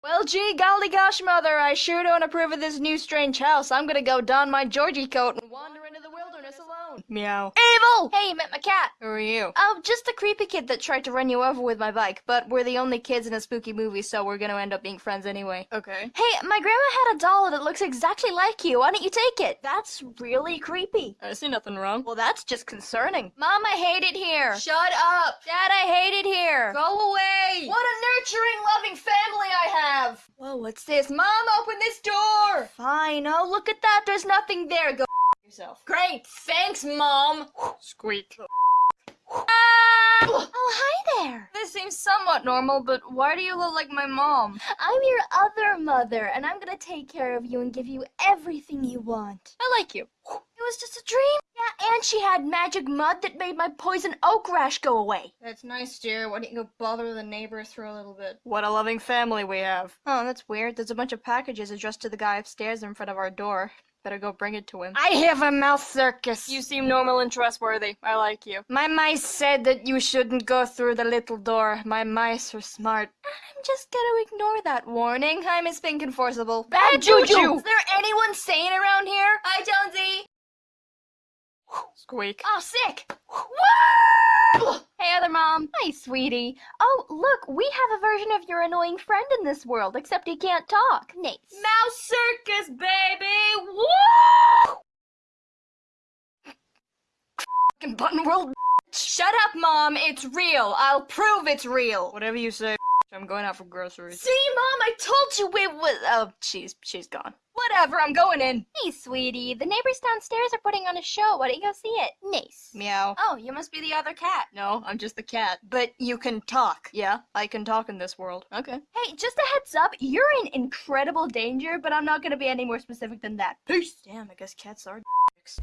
Well, gee, golly gosh, mother, I sure don't approve of this new strange house. I'm gonna go don my Georgie coat and wander into the wilderness alone. Meow. Evil! Hey, you met my cat. Who are you? Oh, just a creepy kid that tried to run you over with my bike, but we're the only kids in a spooky movie, so we're gonna end up being friends anyway. Okay. Hey, my grandma had a doll that looks exactly like you. Why don't you take it? That's really creepy. I see nothing wrong. Well, that's just concerning. Mom, I hate it here. Shut up. Dad, I hate it here. Go away. What a nurturing, loving family I have. Whoa, what's this? Mom, open this door. Fine. Oh, look at that. There's nothing there. Go yourself. Great. Thanks, Mom. Squeak. Ah! Oh, hi there. This seems somewhat normal, but why do you look like my mom? I'm your other mother, and I'm gonna take care of you and give you everything you want. I like you. It was just a dream. Yeah, and she had magic mud that made my poison oak rash go away. That's nice, dear. Why don't you go bother the neighbors for a little bit? What a loving family we have. Oh, that's weird. There's a bunch of packages addressed to the guy upstairs in front of our door. Better go bring it to him. I have a mouse circus. You seem normal and trustworthy. I like you. My mice said that you shouldn't go through the little door. My mice are smart. I'm just gonna ignore that warning. Miss Spink and forcible. Bad juju! Is there anyone sane around here? Hi, Jonesy. Squeak. Oh, sick! Hey, other mom. Hi, sweetie. Oh, look, we have a version of your annoying friend in this world, except he can't talk. Nice. Mouse circus, baby! Woo! Fucking button world. Shut up, mom. It's real. I'll prove it's real. Whatever you say. I'm going out for groceries. See, mom, I told you it was. Oh, she's she's gone. Whatever, I'm going in. Hey, sweetie, the neighbors downstairs are putting on a show. Why don't you go see it? Nice. Meow. Oh, you must be the other cat. No, I'm just the cat. But you can talk. Yeah, I can talk in this world. Okay. Hey, just a heads up, you're in incredible danger, but I'm not gonna be any more specific than that. Peace. Damn, I guess cats are dicks.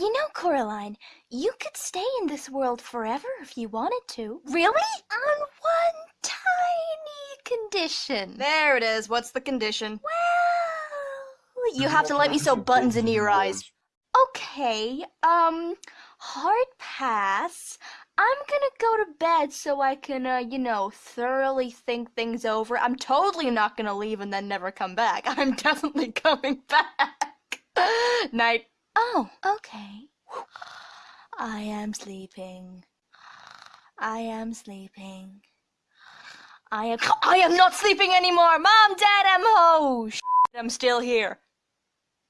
You know, Coraline, you could stay in this world forever if you wanted to. Really? On one tiny condition. There it is. What's the condition? Well, you have to let me sew buttons into your eyes. Okay, um, hard pass. I'm gonna go to bed so I can, uh, you know, thoroughly think things over. I'm totally not gonna leave and then never come back. I'm definitely coming back. Night. Oh, okay. I am sleeping. I am sleeping. I am- I am not sleeping anymore! Mom, Dad, I'm home! I'm still here.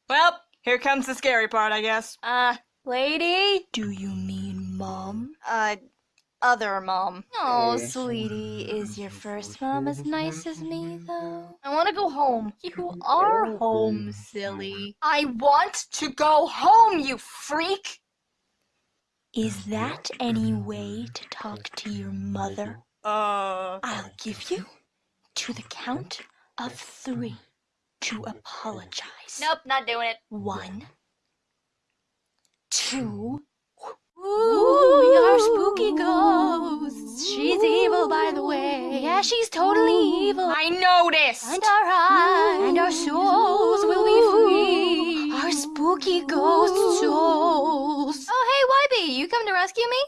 Well, here comes the scary part, I guess. Uh, lady? Do you mean mom? Uh, other mom. Oh, sweetie, is your first mom as nice as me, though? I want to go home. You are home, silly. I want to go home, you freak! Is that any way to talk to your mother? Uh... I'll give you to the count of three to apologize. Nope, not doing it. One, two, Yeah, she's totally evil. I noticed. And our eyes and our souls will be free. Our spooky ghost souls. Oh, hey, Wybie, you come to rescue me?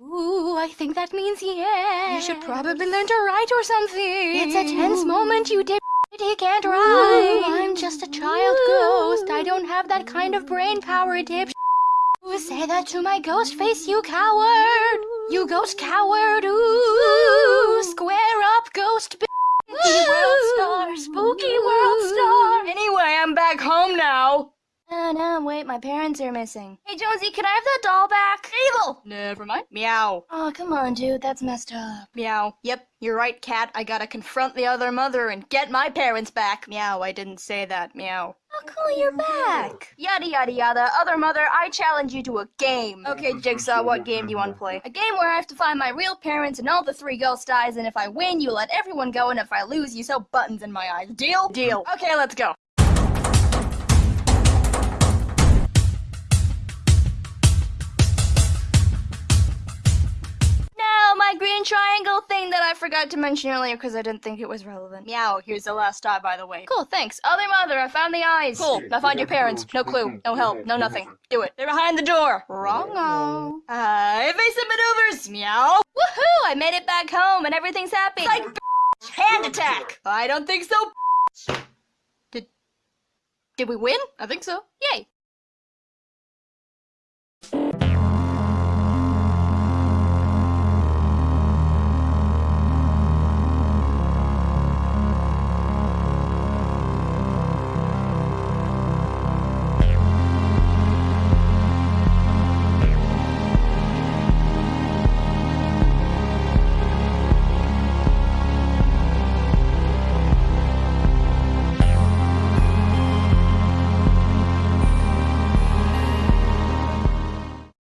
Ooh, I think that means yes. You should probably learn to write or something. It's a tense moment, you did. He can't ride. I'm just a child ghost. I don't have that kind of brain power, dip. Say that to my ghost face, you coward. You ghost coward. Ooh, square up, ghost. Spooky world star, spooky world star. Anyway, I'm back home now. Oh no, wait, my parents are missing. Hey Jonesy, can I have that doll back? Evil! Never mind. Meow. Oh, come on, dude, that's messed up. Meow. Yep, you're right, cat. I gotta confront the other mother and get my parents back. Meow, I didn't say that. Meow. Oh, cool, you're back. Yada yada yada. Other mother, I challenge you to a game. Okay, Jigsaw, what game do you want to play? A game where I have to find my real parents and all the three ghost eyes, and if I win, you let everyone go, and if I lose, you sew buttons in my eyes. Deal? Deal. Okay, let's go. Forgot to mention earlier because I didn't think it was relevant. Meow, here's the last eye, by the way. Cool, thanks. Other mother, I found the eyes. Cool. Now find your parents. No clue, no help, no nothing. Do it. They're behind the door. Wrongo. Uh, evasive maneuvers. Meow. Woohoo! I made it back home and everything's happy. Like hand attack. I don't think so. Did, did we win? I think so. Yay!